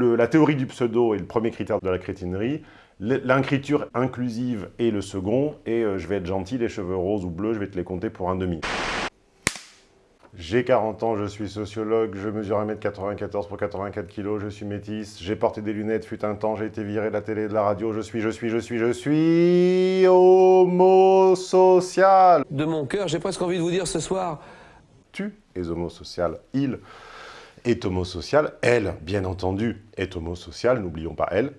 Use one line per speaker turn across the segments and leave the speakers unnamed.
la théorie du pseudo est le premier critère de la crétinerie, L'incriture inclusive est le second, et euh, je vais être gentil, les cheveux roses ou bleus, je vais te les compter pour un demi. J'ai 40 ans, je suis sociologue, je mesure 1m94 pour 84 kg, je suis métisse, j'ai porté des lunettes, fut un temps, j'ai été viré de la télé et de la radio, je suis, je suis, je suis, je suis homosocial.
De mon cœur, j'ai presque envie de vous dire ce soir...
Tu es homosocial, il est homosocial, elle, bien entendu, est homosociale, n'oublions pas elle,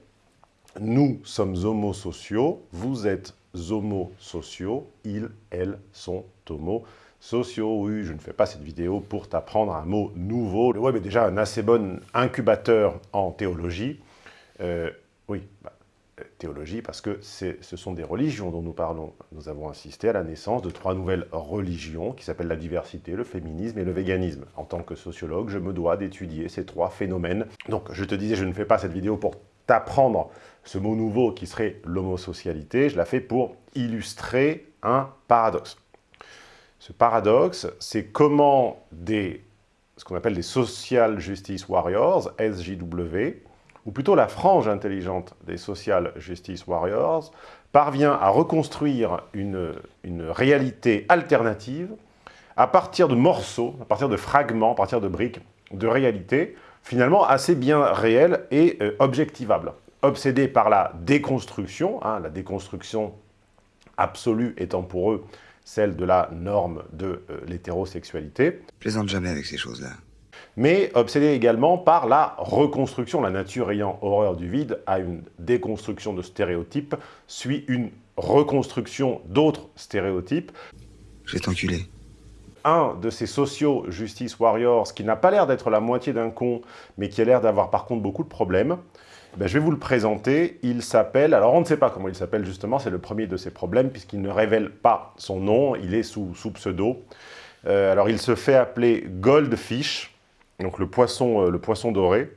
nous sommes homosociaux, vous êtes homosociaux, ils, elles sont homosociaux. Oui, je ne fais pas cette vidéo pour t'apprendre un mot nouveau. Le web est déjà un assez bon incubateur en théologie. Euh, oui, bah, théologie parce que ce sont des religions dont nous parlons. Nous avons assisté à la naissance de trois nouvelles religions qui s'appellent la diversité, le féminisme et le véganisme. En tant que sociologue, je me dois d'étudier ces trois phénomènes. Donc, je te disais, je ne fais pas cette vidéo pour t'apprendre ce mot nouveau qui serait l'homosocialité, je la fais pour illustrer un paradoxe. Ce paradoxe, c'est comment des, ce qu'on appelle des Social Justice Warriors, SJW, ou plutôt la frange intelligente des Social Justice Warriors, parvient à reconstruire une, une réalité alternative à partir de morceaux, à partir de fragments, à partir de briques de réalité, finalement assez bien réelles et euh, objectivables obsédés par la déconstruction, hein, la déconstruction absolue étant pour eux celle de la norme de euh, l'hétérosexualité.
Plaisante jamais avec ces choses-là.
Mais obsédés également par la reconstruction, la nature ayant horreur du vide, à une déconstruction de stéréotypes, suit une reconstruction d'autres stéréotypes.
Je vais t'enculer.
Un de ces sociaux justice warriors, qui n'a pas l'air d'être la moitié d'un con, mais qui a l'air d'avoir par contre beaucoup de problèmes, ben, je vais vous le présenter. Il s'appelle, alors on ne sait pas comment il s'appelle justement, c'est le premier de ses problèmes puisqu'il ne révèle pas son nom, il est sous, sous pseudo. Euh, alors il se fait appeler Goldfish, donc le poisson, euh, le poisson doré.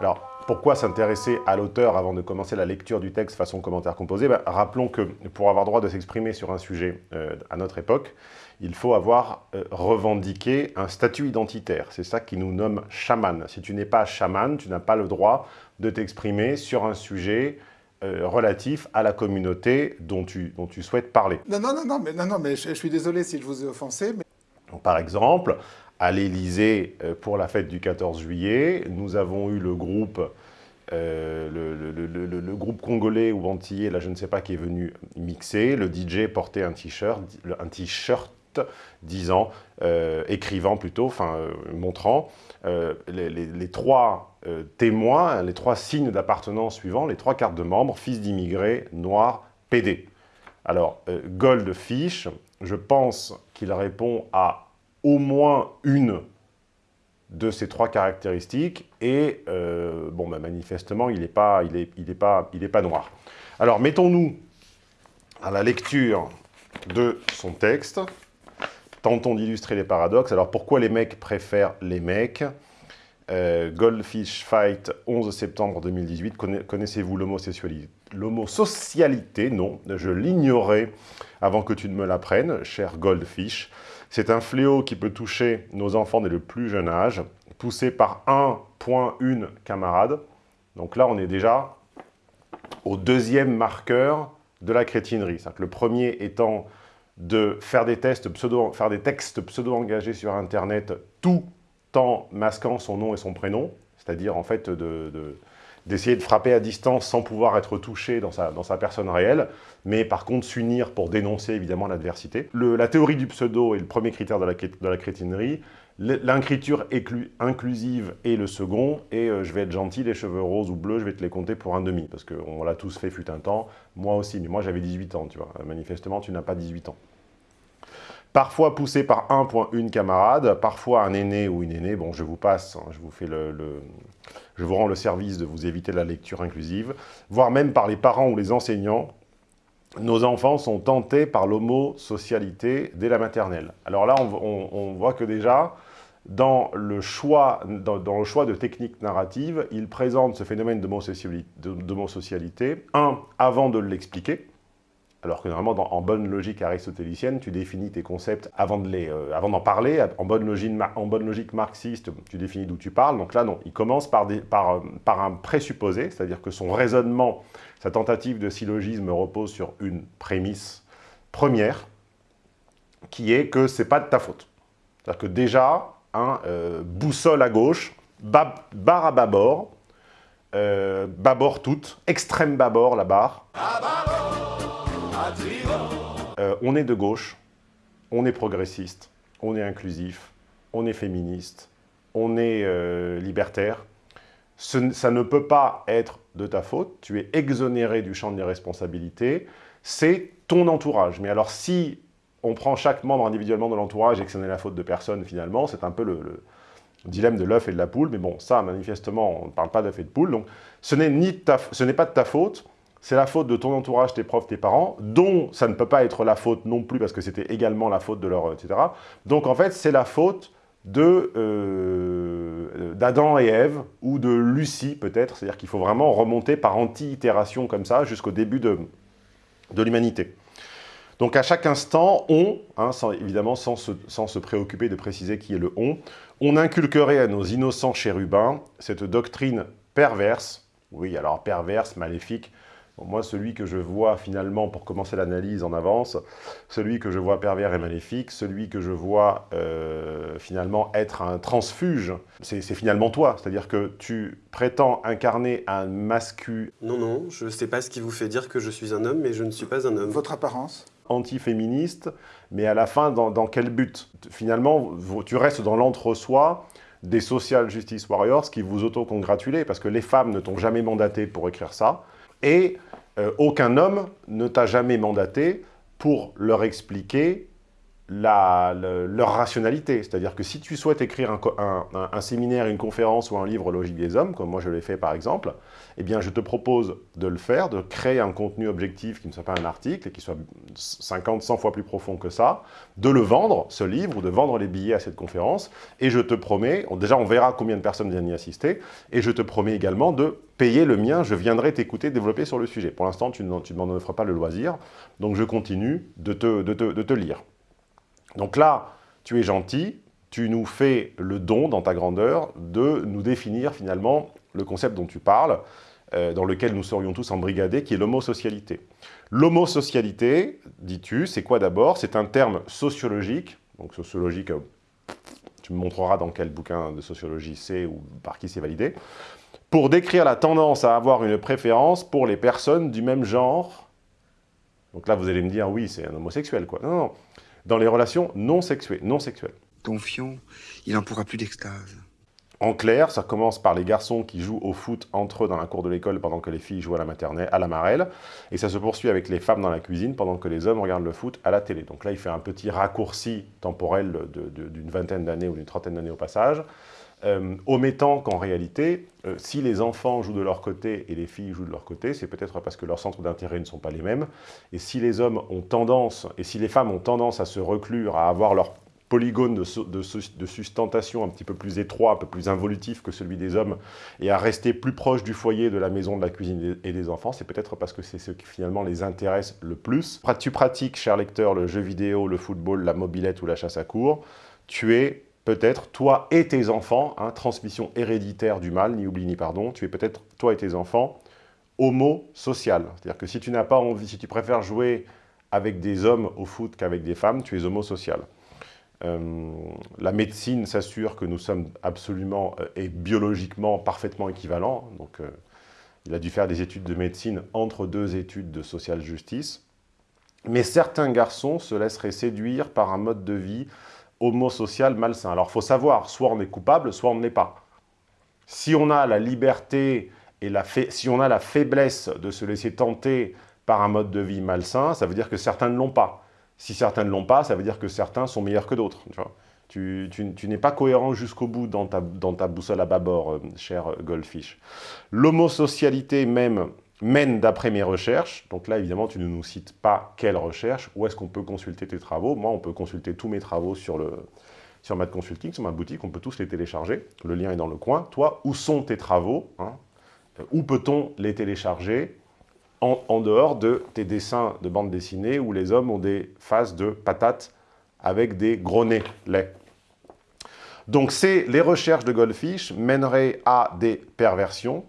Alors pourquoi s'intéresser à l'auteur avant de commencer la lecture du texte façon commentaire composé? Ben, Rappelons que pour avoir droit de s'exprimer sur un sujet euh, à notre époque, il faut avoir euh, revendiqué un statut identitaire. C'est ça qui nous nomme chaman. Si tu n'es pas chaman, tu n'as pas le droit de t'exprimer sur un sujet euh, relatif à la communauté dont tu, dont tu souhaites parler.
Non, non, non, non, mais, non, non, mais je, suis désolé si je vous ai offensé. Mais...
par exemple, à l'Élysée, euh, pour la fête du 14 juillet, nous avons eu le groupe le, le, groupe congolais ou antillais, là je ne sais pas, qui est venu mixer. Le DJ portait un t-shirt, disant, euh, écrivant plutôt, enfin euh, montrant euh, les, trois témoins, les trois signes d'appartenance suivants, les trois cartes de membres, fils d'immigrés, noirs, PD. Alors, Goldfish, je pense qu'il répond à au moins une de ces trois caractéristiques et bon, bah, manifestement, il n'est pas, il est pas, il est pas noir. Alors, mettons-nous à la lecture de son texte. Tentons d'illustrer les paradoxes. Alors pourquoi les mecs préfèrent les mecs? Euh, Goldfish Fight, 11 septembre 2018. Connaissez-vous l'homosocialité? Non, je l'ignorais avant que tu ne me l'apprennes, cher Goldfish. C'est un fléau qui peut toucher nos enfants dès le plus jeune âge, poussé par 1.1 camarade. Donc là, on est déjà au deuxième marqueur de la crétinerie. Que le premier étant de faire des, tests pseudo, faire des textes pseudo-engagés sur Internet tout en masquant son nom et son prénom, c'est-à-dire en fait d'essayer de, frapper à distance sans pouvoir être touché dans sa, dans sa personne réelle, mais par contre s'unir pour dénoncer évidemment l'adversité. La théorie du pseudo est le premier critère de la, de la crétinerie, L'incriture inclusive est le second, et euh, je vais être gentil, les cheveux roses ou bleus, je vais te les compter pour un demi, parce qu'on l'a tous fait fut un temps, moi aussi, mais moi j'avais 18 ans, tu vois, manifestement tu n'as pas 18 ans. Parfois poussé par un point une camarade, parfois un aîné ou une aînée, bon je vous passe, hein, je vous fais le, je vous rends le service de vous éviter la lecture inclusive, voire même par les parents ou les enseignants, nos enfants sont tentés par l'homosocialité dès la maternelle. Alors là, on voit que déjà, dans le, choix, dans, le choix de techniques narratives, il présente ce phénomène d'homosocialité, un, avant de l'expliquer, alors que normalement, en bonne logique aristotélicienne, tu définis tes concepts avant d'en euh, d'en parler. En bonne, logique, en bonne logique marxiste, tu définis d'où tu parles. Donc là, non, il commence euh, par un présupposé, c'est-à-dire que son raisonnement, sa tentative de syllogisme repose sur une prémisse première, qui est que c'est pas de ta faute. C'est-à-dire que déjà, un euh, boussole à gauche, barre à bâbord, bâbord toute, extrême bâbord la barre. Euh, on est de gauche, on est progressiste, on est inclusif, on est féministe, on est euh, libertaire. ça ne peut pas être de ta faute, tu es exonéré du champ des responsabilités, c'est ton entourage. Mais alors si on prend chaque membre individuellement de l'entourage et que ce n'est la faute de personne finalement, c'est un peu le, dilemme de l'œuf et de la poule, mais bon, ça, manifestement, on ne parle pas d'œuf et de poule, donc ce n'est pas de ta faute, c'est la faute de ton entourage, tes profs, tes parents, dont ça ne peut pas être la faute non plus, parce que c'était également la faute de leur... etc. Donc en fait, c'est la faute euh, d'Adam et Ève, ou de Lucie peut-être, c'est-à-dire qu'il faut vraiment remonter par anti-itération comme ça, jusqu'au début de, de l'humanité. Donc à chaque instant, on, hein, évidemment sans se, sans se, préoccuper de préciser qui est le on, on inculquerait à nos innocents chérubins cette doctrine perverse, oui alors perverse, maléfique, moi, celui que je vois finalement, pour commencer l'analyse en avance, celui que je vois pervers et maléfique, celui que je vois euh, finalement être un transfuge, c'est finalement toi. C'est-à-dire que tu prétends incarner un mascu...
Non, non, je ne sais pas ce qui vous fait dire que je suis un homme, mais je ne suis pas un homme.
Votre apparence
Antiféministe, mais à la fin, dans, dans quel but? Finalement, tu restes dans l'entre-soi des social justice warriors qui vous auto-congratulez, parce que les femmes ne t'ont jamais mandaté pour écrire ça, et aucun homme ne t'a jamais mandaté pour leur expliquer leur rationalité. C'est-à-dire que si tu souhaites écrire un, séminaire, une conférence ou un livre Logique des hommes, comme moi je l'ai fait par exemple, eh bien je te propose de le faire, de créer un contenu objectif qui ne soit pas un article et qui soit 50, 100 fois plus profond que ça, de le vendre, ce livre, ou de vendre les billets à cette conférence, et je te promets, déjà on verra combien de personnes viennent y assister, et je te promets également de payer le mien, je viendrai t'écouter développer sur le sujet. Pour l'instant, tu ne m'en offres pas le loisir, donc je continue de te, de te lire. Donc là, tu es gentil, tu nous fais le don dans ta grandeur de nous définir finalement le concept dont tu parles, euh, dans lequel nous serions tous embrigadés, qui est l'homosocialité. L'homosocialité, dis-tu, c'est quoi d'abord? C'est un terme sociologique, donc sociologique, euh, tu me montreras dans quel bouquin de sociologie c'est ou par qui c'est validé, pour décrire la tendance à avoir une préférence pour les personnes du même genre. Donc là, vous allez me dire, oui, c'est un homosexuel, quoi. Non, non, dans les relations non sexuées, non sexuelles.
Confiant, il n'en pourra plus d'extase.
En clair, ça commence par les garçons qui jouent au foot entre eux dans la cour de l'école pendant que les filles jouent à la maternelle, à la marelle, et ça se poursuit avec les femmes dans la cuisine pendant que les hommes regardent le foot à la télé. Donc là, il fait un petit raccourci temporel d'une vingtaine d'années ou d'une trentaine d'années au passage, euh, omettant qu'en réalité, euh, si les enfants jouent de leur côté et les filles jouent de leur côté, c'est peut-être parce que leurs centres d'intérêt ne sont pas les mêmes. Et si les hommes ont tendance, et si les femmes ont tendance à se reclure, à avoir leur polygone de, sustentation un petit peu plus étroit, un peu plus involutif que celui des hommes, et à rester plus proche du foyer, de la maison, de la cuisine et des enfants, c'est peut-être parce que c'est ce qui finalement les intéresse le plus. Tu pratiques, cher lecteur, le jeu vidéo, le football, la mobilette ou la chasse à cours, tu es peut-être toi et tes enfants, hein, transmission héréditaire du mal, ni oubli ni pardon, tu es peut-être toi et tes enfants homo-social. C'est-à-dire que si tu n'as pas envie, si tu préfères jouer avec des hommes au foot qu'avec des femmes, tu es homo-social. Euh, la médecine s'assure que nous sommes absolument euh, et biologiquement parfaitement équivalents. Donc, euh, il a dû faire des études de médecine entre deux études de social justice. Mais certains garçons se laisseraient séduire par un mode de vie homosocial malsain. Alors, il faut savoir, soit on est coupable, soit on ne l'est pas. Si on a la liberté et la si on a la faiblesse de se laisser tenter par un mode de vie malsain, ça veut dire que certains ne l'ont pas. Si certains ne l'ont pas, ça veut dire que certains sont meilleurs que d'autres. Tu, n'es pas cohérent jusqu'au bout dans ta, dans ta boussole à bâbord, euh, cher Goldfish. L'homosocialité même mène d'après mes recherches, donc là évidemment tu ne nous cites pas quelle recherche, où est-ce qu'on peut consulter tes travaux, moi on peut consulter tous mes travaux sur, le, sur Mad Consulting, sur ma boutique, on peut tous les télécharger, le lien est dans le coin. Toi, où sont tes travaux hein? Où peut-on les télécharger en, dehors de tes dessins de bande dessinée où les hommes ont des faces de patates avec des gros nez laids? Donc les recherches de Goldfish mèneraient à des perversions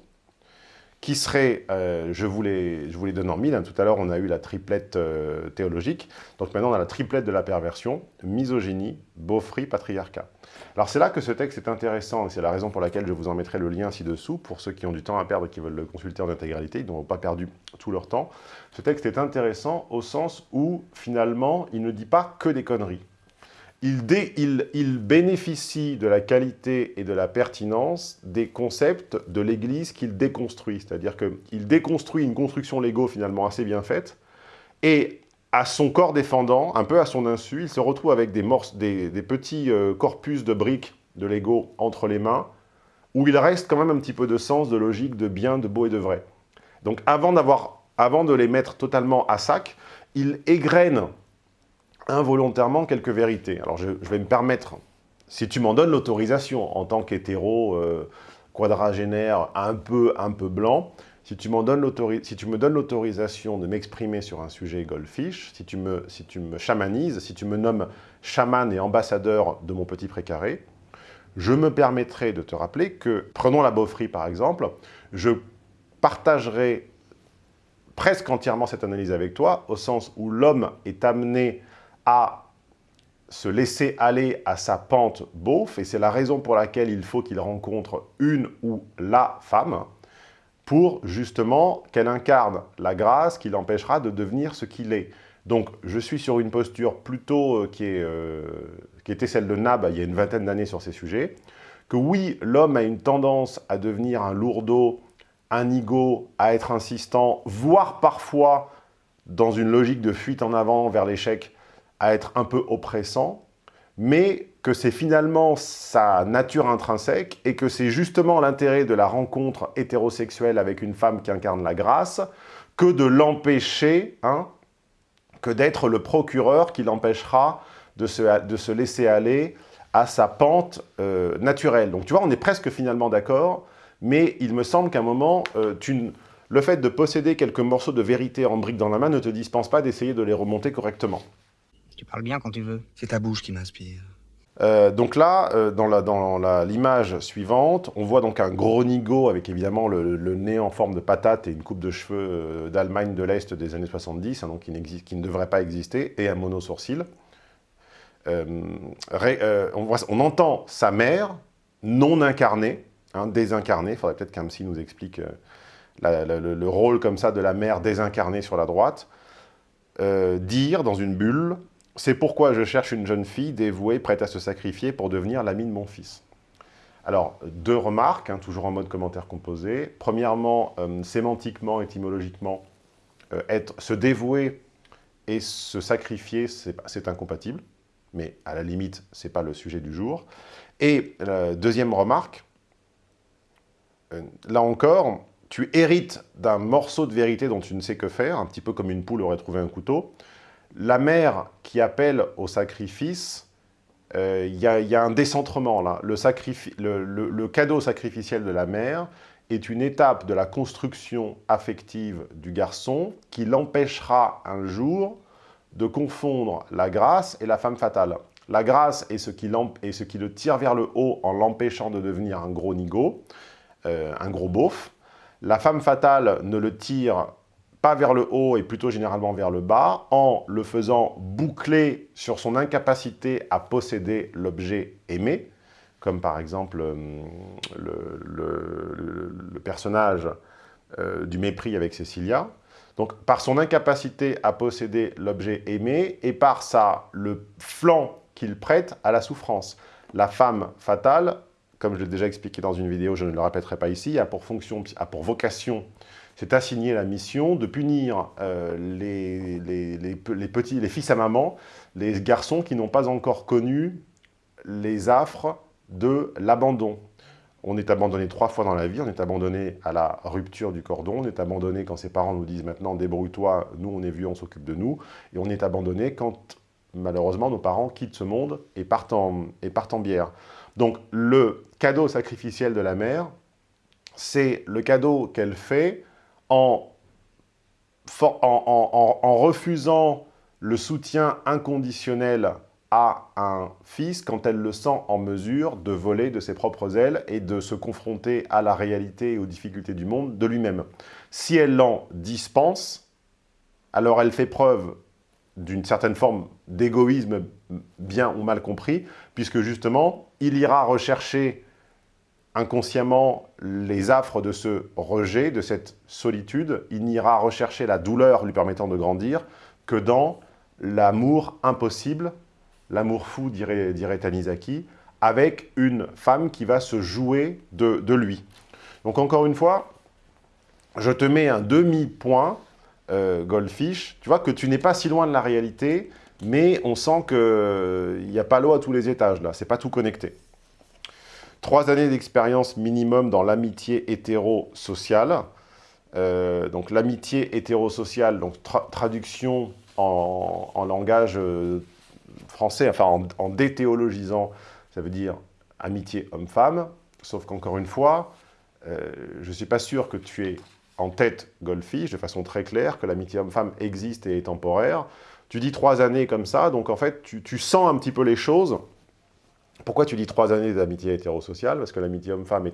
qui seraient, euh, je, vous les, je donne en mille, hein. tout à l'heure on a eu la triplette euh, théologique, donc maintenant on a la triplette de la perversion, misogynie, beaufrie, patriarcat. Alors c'est là que ce texte est intéressant, et c'est la raison pour laquelle je vous en mettrai le lien ci-dessous, pour ceux qui ont du temps à perdre et qui veulent le consulter en intégralité, ils n'ont pas perdu tout leur temps. Ce texte est intéressant au sens où, finalement, il ne dit pas que des conneries. Il, bénéficie de la qualité et de la pertinence des concepts de l'Église qu'il déconstruit. C'est-à-dire qu'il déconstruit une construction Lego finalement assez bien faite, et à son corps défendant, un peu à son insu, il se retrouve avec des, des, petits euh, corpus de briques de Lego entre les mains, où il reste quand même un petit peu de sens, de logique, de bien, de beau et de vrai. Donc avant, avant de les mettre totalement à sac, il égrène involontairement quelques vérités. Alors je, vais me permettre, si tu m'en donnes l'autorisation en tant qu'hétéro euh, quadragénaire un peu, un peu blanc, si tu, donnes si tu me donnes l'autorisation de m'exprimer sur un sujet goldfish, si tu, me, si tu me chamanises, si tu me nommes chaman et ambassadeur de mon petit précaré, je me permettrai de te rappeler que, prenons la beaufrie par exemple, je partagerai presque entièrement cette analyse avec toi, au sens où l'homme est amené à se laisser aller à sa pente beauf, et c'est la raison pour laquelle il faut qu'il rencontre une ou la femme, pour justement qu'elle incarne la grâce qui l'empêchera de devenir ce qu'il est. Donc je suis sur une posture plutôt euh, qui, euh, qui était celle de Nab il y a une vingtaine d'années sur ces sujets, que oui, l'homme a une tendance à devenir un lourdeau, un ego, à être insistant, voire parfois, dans une logique de fuite en avant vers l'échec, à être un peu oppressant, mais que c'est finalement sa nature intrinsèque et que c'est justement l'intérêt de la rencontre hétérosexuelle avec une femme qui incarne la grâce que de l'empêcher, hein, que d'être le procureur qui l'empêchera de se, laisser aller à sa pente euh, naturelle. Donc tu vois, on est presque finalement d'accord, mais il me semble qu'à un moment, euh, le fait de posséder quelques morceaux de vérité en briques dans la main ne te dispense pas d'essayer de les remonter correctement.
Tu parles bien quand tu veux. C'est ta bouche qui m'inspire.
Euh, donc là, euh, dans l'image suivante, on voit donc un gros nigo avec évidemment le, nez en forme de patate et une coupe de cheveux euh, d'Allemagne de l'Est des années 70, hein, donc qui, qui, ne devrait pas exister, et un mono-sourcil. On, entend sa mère, non incarnée, hein, désincarnée, il faudrait peut-être qu'Amsi nous explique le, rôle comme ça de la mère désincarnée sur la droite, dire dans une bulle c'est pourquoi je cherche une jeune fille dévouée, prête à se sacrifier pour devenir l'amie de mon fils. Alors, deux remarques, hein, toujours en mode commentaire composé. Premièrement, euh, sémantiquement, étymologiquement, euh, être, se dévouer et se sacrifier, c'est incompatible. Mais à la limite, ce n'est pas le sujet du jour. Et euh, deuxième remarque, là encore, tu hérites d'un morceau de vérité dont tu ne sais que faire, un petit peu comme une poule aurait trouvé un couteau la mère qui appelle au sacrifice, il euh, y, a un décentrement là. Le, cadeau sacrificiel de la mère est une étape de la construction affective du garçon qui l'empêchera un jour de confondre la grâce et la femme fatale. La grâce est ce qui, ce qui le tire vers le haut en l'empêchant de devenir un gros nigo, euh, un gros beauf. La femme fatale ne le tire pas vers le haut et plutôt généralement vers le bas, en le faisant boucler sur son incapacité à posséder l'objet aimé, comme par exemple euh, le, personnage euh, du mépris avec Cécilia. Donc par son incapacité à posséder l'objet aimé et par ça, le flanc qu'il prête à la souffrance. La femme fatale, comme je l'ai déjà expliqué dans une vidéo, je ne le répéterai pas ici, a pour, fonction, a pour vocation s'est assigné la mission de punir euh, les, les, petits, les fils à maman, les garçons qui n'ont pas encore connu les affres de l'abandon. On est abandonné trois fois dans la vie, on est abandonné à la rupture du cordon, on est abandonné quand ses parents nous disent maintenant débrouille-toi, nous on est vieux, on s'occupe de nous, et on est abandonné quand malheureusement nos parents quittent ce monde et partent en, et partent en bière. Donc le cadeau sacrificiel de la mère, c'est le cadeau qu'elle fait en refusant le soutien inconditionnel à un fils quand elle le sent en mesure de voler de ses propres ailes et de se confronter à la réalité et aux difficultés du monde de lui-même. Si elle l'en dispense, alors elle fait preuve d'une certaine forme d'égoïsme bien ou mal compris, puisque justement, il ira rechercher inconsciemment les affres de ce rejet, de cette solitude, il n'ira rechercher la douleur lui permettant de grandir que dans l'amour impossible, l'amour fou, dirait, dirait Tanizaki, avec une femme qui va se jouer de, lui. Donc encore une fois, je te mets un demi-point, euh, Goldfish, tu vois que tu n'es pas si loin de la réalité, mais on sent qu'il euh, n'y a pas l'eau à tous les étages, là, c'est pas tout connecté. Trois années d'expérience minimum dans l'amitié hétéro-sociale. Euh, donc l'amitié hétéro-sociale, donc traduction en, langage euh, français, enfin en, déthéologisant, ça veut dire amitié homme-femme, sauf qu'encore une fois, euh, je ne suis pas sûr que tu aies en tête Goldfish de façon très claire, que l'amitié homme-femme existe et est temporaire. Tu dis trois années comme ça, donc en fait, tu sens un petit peu les choses pourquoi tu dis trois années d'amitié hétérosociale? Parce que l'amitié homme-femme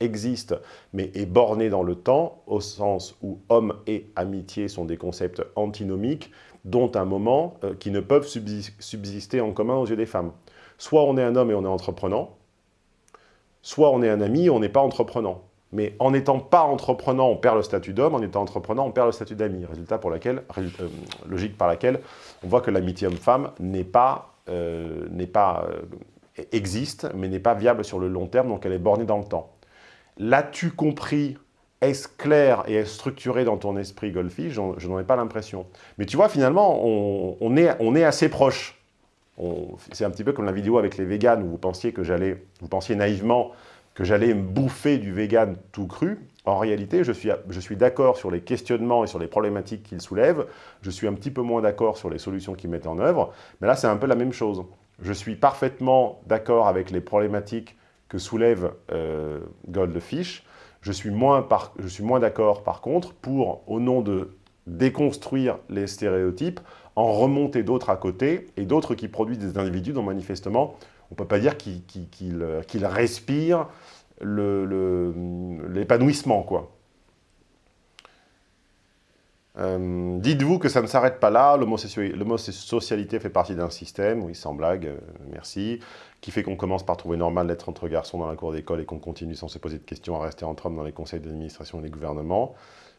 existe, mais est bornée dans le temps, au sens où homme et amitié sont des concepts antinomiques, dont un moment euh, qui ne peuvent subsister en commun aux yeux des femmes. Soit on est un homme et on est entreprenant, soit on est un ami et on n'est pas entreprenant. Mais en n'étant pas entreprenant, on perd le statut d'homme, en étant entreprenant, on perd le statut d'ami. Résultat pour laquelle, euh, logique par laquelle on voit que l'amitié homme-femme n'est pas euh, n'est pas, euh, existe, mais n'est pas viable sur le long terme, donc elle est bornée dans le temps. L'as-tu compris? Est-ce clair et est-ce structuré dans ton esprit, Golfi Je n'en ai pas l'impression. Mais tu vois, finalement, on, est, on est assez proche. C'est un petit peu comme la vidéo avec les véganes où vous pensiez que j'allais, vous pensiez naïvement que j'allais me bouffer du vegan tout cru. En réalité, je suis, je suis d'accord sur les questionnements et sur les problématiques qu'il soulève. Je suis un petit peu moins d'accord sur les solutions qu'il met en œuvre. Mais là, c'est un peu la même chose. Je suis parfaitement d'accord avec les problématiques que soulève euh, Goldfish. Je suis moins, moins d'accord, par contre, pour, au nom de déconstruire les stéréotypes, en remonter d'autres à côté, et d'autres qui produisent des individus dont manifestement, on ne peut pas dire qu'ils respirent l'épanouissement, quoi. Euh, dites-vous que ça ne s'arrête pas là, l'homosocialité fait partie d'un système, oui, sans blague, euh, merci, qui fait qu'on commence par trouver normal d'être entre garçons dans la cour d'école et qu'on continue sans se poser de questions à rester entre hommes dans les conseils d'administration et les gouvernements.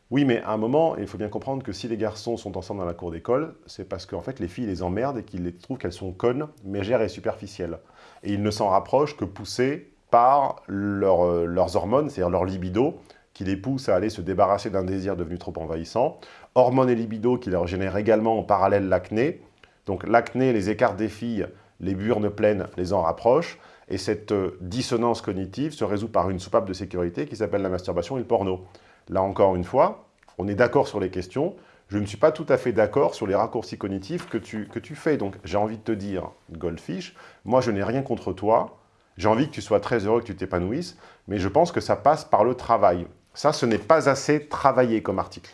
Oui, mais à un moment, il faut bien comprendre que si les garçons sont ensemble dans la cour d'école, c'est parce qu'en fait, les filles les emmerdent et qu'ils trouvent qu'elles sont connes, mégères et superficielles. Et ils ne s'en rapprochent que poussés par euh, leurs hormones, c'est-à-dire leur libido, qui les pousse à aller se débarrasser d'un désir devenu trop envahissant. Hormones et libido qui leur génèrent également en parallèle l'acné. Donc l'acné les écarts des filles, les burnes pleines les en rapprochent. Et cette euh, dissonance cognitive se résout par une soupape de sécurité qui s'appelle la masturbation et le porno. Là encore une fois, on est d'accord sur les questions. Je ne suis pas tout à fait d'accord sur les raccourcis cognitifs que tu, que tu fais. Donc j'ai envie de te dire, Goldfish, moi je n'ai rien contre toi. J'ai envie que tu sois très heureux, que tu t'épanouisses, mais je pense que ça passe par le travail. Ça, ce n'est pas assez travaillé comme article.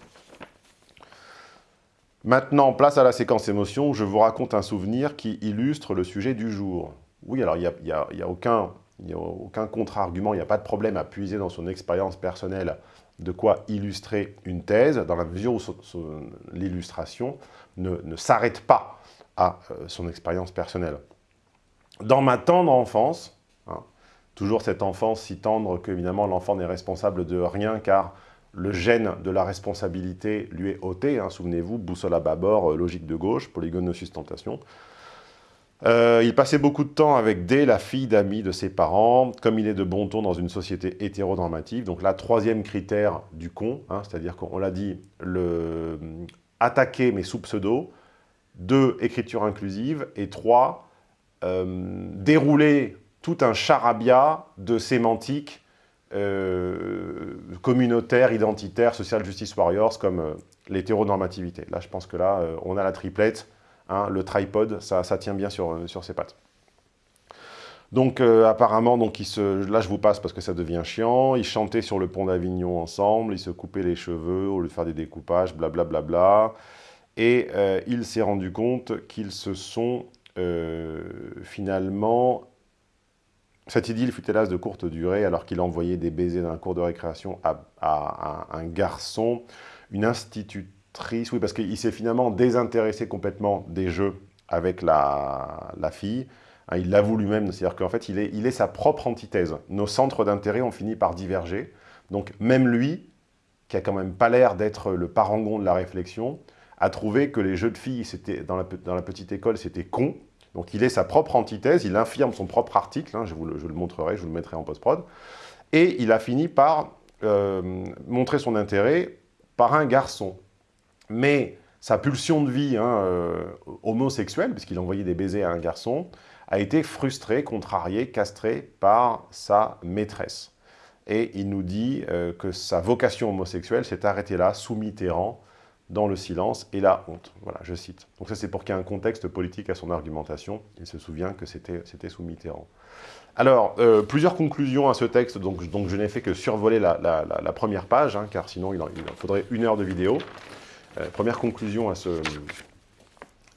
Maintenant, place à la séquence émotion, je vous raconte un souvenir qui illustre le sujet du jour. Oui, alors il n'y a, a, aucun, aucun contre-argument, il n'y a pas de problème à puiser dans son expérience personnelle de quoi illustrer une thèse, dans la mesure où l'illustration ne, ne s'arrête pas à euh, son expérience personnelle. Dans ma tendre enfance, Toujours cette enfance si tendre qu'évidemment l'enfant n'est responsable de rien car le gène de la responsabilité lui est ôté. Hein, souvenez-vous, boussole à bâbord, euh, logique de gauche, polygone de sustentation. Euh, il passait beaucoup de temps avec D, la fille d'amis de ses parents, comme il est de bon ton dans une société hétéronormative. Donc là, troisième critère du con, hein, c'est-à-dire qu'on l'a dit, le, attaquer mais sous pseudo. Deux, écriture inclusive. Et trois, euh, dérouler tout un charabia de sémantiques euh, communautaires, identitaires, social justice warriors, comme euh, l'hétéronormativité. Là, je pense que là, euh, on a la triplette, hein, le tripod, ça, tient bien sur, sur ses pattes. Donc euh, apparemment, donc, se... là je vous passe parce que ça devient chiant, ils chantaient sur le pont d'Avignon ensemble, ils se coupaient les cheveux au lieu de faire des découpages, blablabla. Bla, bla, bla. Et euh, il s'est rendu compte qu'ils se sont euh, finalement... Cette idylle fut hélas de courte durée alors qu'il envoyait des baisers d'un cours de récréation à, un garçon, une institutrice, oui parce qu'il s'est finalement désintéressé complètement des jeux avec la, fille, Hein, il l'avoue lui-même, c'est-à-dire qu'en fait, il est, sa propre antithèse. Nos centres d'intérêt ont fini par diverger. Donc même lui, qui a quand même pas l'air d'être le parangon de la réflexion, a trouvé que les jeux de filles dans dans la petite école, c'était con. Donc il est sa propre antithèse, il infirme son propre article, hein, je, vous le, montrerai, je vous le mettrai en post-prod, et il a fini par euh, montrer son intérêt par un garçon. Mais sa pulsion de vie hein, euh, homosexuelle, puisqu'il envoyait des baisers à un garçon, a été frustré, contrarié, castré par sa maîtresse. Et il nous dit euh, que sa vocation homosexuelle s'est arrêtée là, sous Mitterrand, dans le silence et la honte. Voilà, je cite. Donc ça, c'est pour qu'il y ait un contexte politique à son argumentation. Il se souvient que c'était sous Mitterrand. Alors, euh, plusieurs conclusions à ce texte, donc, donc je n'ai fait que survoler la, première page, hein, car sinon il en, faudrait une heure de vidéo. Euh, première conclusion à ce,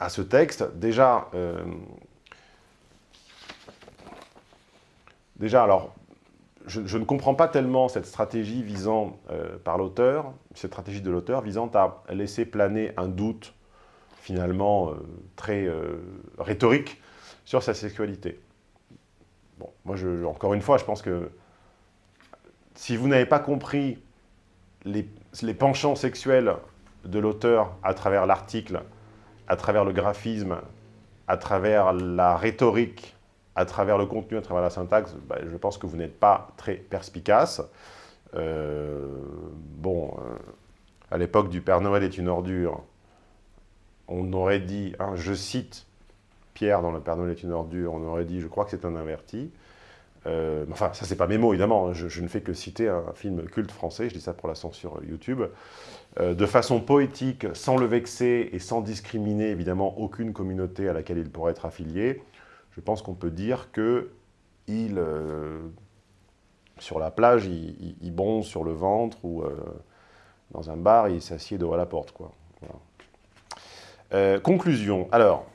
à ce texte. Déjà, Déjà, alors, je, ne comprends pas tellement cette stratégie visant euh, par l'auteur, cette stratégie de l'auteur visant à laisser planer un doute finalement euh, très euh, rhétorique sur sa sexualité. Bon, moi, encore une fois, je pense que si vous n'avez pas compris les, les penchants sexuels de l'auteur à travers l'article, à travers le graphisme, à travers la rhétorique à travers le contenu, à travers la syntaxe, bah, je pense que vous n'êtes pas très perspicace. Euh, bon, euh, à l'époque du Père Noël est une ordure, on aurait dit, hein, je cite Pierre dans le Père Noël est une ordure, on aurait dit, je crois que c'est un inverti. Euh, enfin, ça c'est pas mes mots évidemment, hein. je, ne fais que citer un film culte français, je dis ça pour la censure YouTube, de façon poétique, sans le vexer et sans discriminer évidemment aucune communauté à laquelle il pourrait être affilié, je pense qu'on peut dire que il, euh, sur la plage, il, bronze sur le ventre ou euh, dans un bar, il s'assied devant la porte. Quoi. Euh, conclusion. Alors,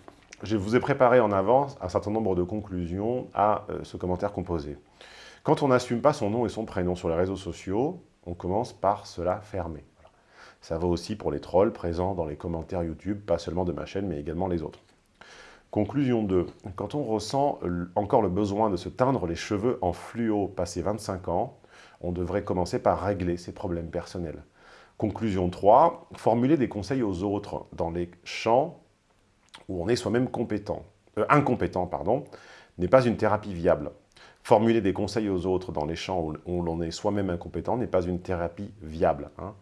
je vous ai préparé en avance un certain nombre de conclusions à ce commentaire composé. Quand on n'assume pas son nom et son prénom sur les réseaux sociaux, on commence par se la fermer. Ça va aussi pour les trolls présents dans les commentaires YouTube, pas seulement de ma chaîne, mais également les autres. Conclusion 2. Quand on ressent encore le besoin de se teindre les cheveux en fluo passé 25 ans, on devrait commencer par régler ses problèmes personnels. Conclusion 3. Formuler des conseils aux autres dans les champs où on est soi-même compétent, euh, incompétent n'est pas une thérapie viable. Formuler des conseils aux autres dans les champs où, l'on est soi-même incompétent n'est pas une thérapie viable. Hein.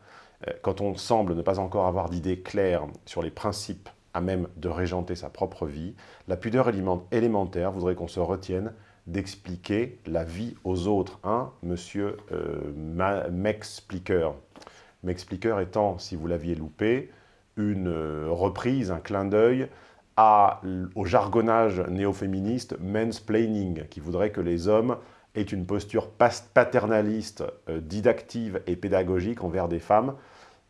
Euh, quand on semble ne pas encore avoir d'idées claires sur les principes à même de régenter sa propre vie, la pudeur élémentaire voudrait qu'on se retienne d'expliquer la vie aux autres. Hein, monsieur euh, M'expliqueur. M'expliqueur étant, si vous l'aviez loupé, une euh, reprise, un clin d'œil au jargonnage néo-féministe mansplaining, qui voudrait que les hommes aient une posture paternaliste, euh, didactive et pédagogique envers des femmes,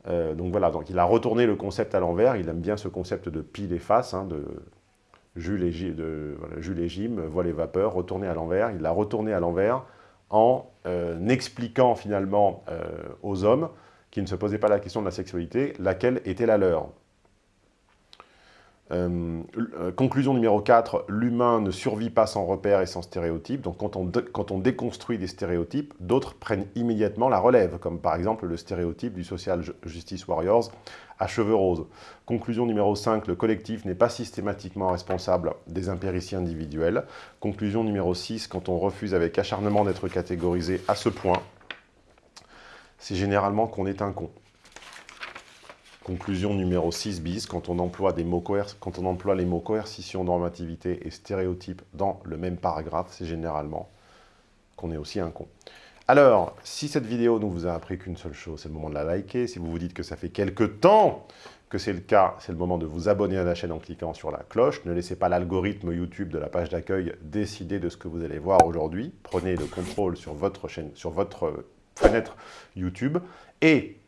euh, donc voilà, donc il a retourné le concept à l'envers, il aime bien ce concept de pile et face, hein, de Jules et, et Jim, voit les vapeurs, retourné à l'envers, il l'a retourné à l'envers en euh, expliquant finalement euh, aux hommes qui ne se posaient pas la question de la sexualité, laquelle était la leur. Euh, euh, conclusion numéro 4, l'humain ne survit pas sans repères et sans stéréotypes. Donc quand on, déconstruit des stéréotypes, d'autres prennent immédiatement la relève, comme par exemple le stéréotype du Social Justice Warriors à cheveux roses. Conclusion numéro 5, le collectif n'est pas systématiquement responsable des impérities individuelles. Conclusion numéro 6, quand on refuse avec acharnement d'être catégorisé à ce point, c'est généralement qu'on est un con. Conclusion numéro 6 bis, quand on, emploie des mots quand on emploie les mots coercition, normativité et stéréotype dans le même paragraphe, c'est généralement qu'on est aussi un con. Alors, si cette vidéo ne vous a appris qu'une seule chose, c'est le moment de la liker. Si vous vous dites que ça fait quelques temps que c'est le cas, c'est le moment de vous abonner à la chaîne en cliquant sur la cloche. Ne laissez pas l'algorithme YouTube de la page d'accueil décider de ce que vous allez voir aujourd'hui. Prenez le contrôle sur votre chaîne, sur votre fenêtre YouTube et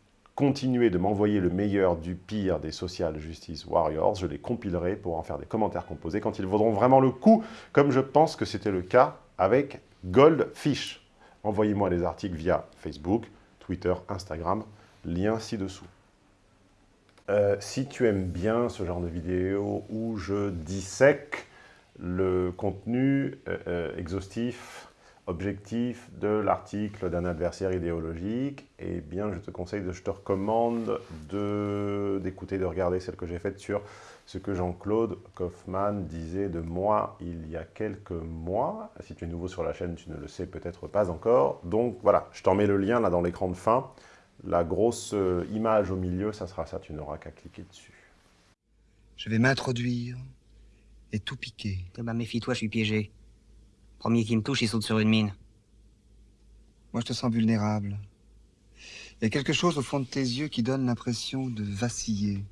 continuez de m'envoyer le meilleur du pire des Social Justice Warriors. Je les compilerai pour en faire des commentaires composés quand ils vaudront vraiment le coup, comme je pense que c'était le cas avec Goldfish. Envoyez-moi des articles via Facebook, Twitter, Instagram, lien ci-dessous. Euh, si tu aimes bien ce genre de vidéo où je dissèque le contenu euh, euh, exhaustif, objectif de l'article d'un adversaire idéologique, eh bien je te conseille, de, je te recommande d'écouter, de, regarder celle que j'ai faite sur ce que Jean-Claude Kaufmann disait de moi il y a quelques mois. Si tu es nouveau sur la chaîne, tu ne le sais peut-être pas encore. Donc voilà, je t'en mets le lien là dans l'écran de fin. La grosse euh, image au milieu, ça sera ça, tu n'auras qu'à cliquer dessus.
Je vais m'introduire et tout piquer.
Eh ben méfie-toi, je suis piégé. Premier qui me touche, il saute sur une mine.
Moi, je te sens vulnérable. Il y a quelque chose au fond de tes yeux qui donne l'impression de vaciller.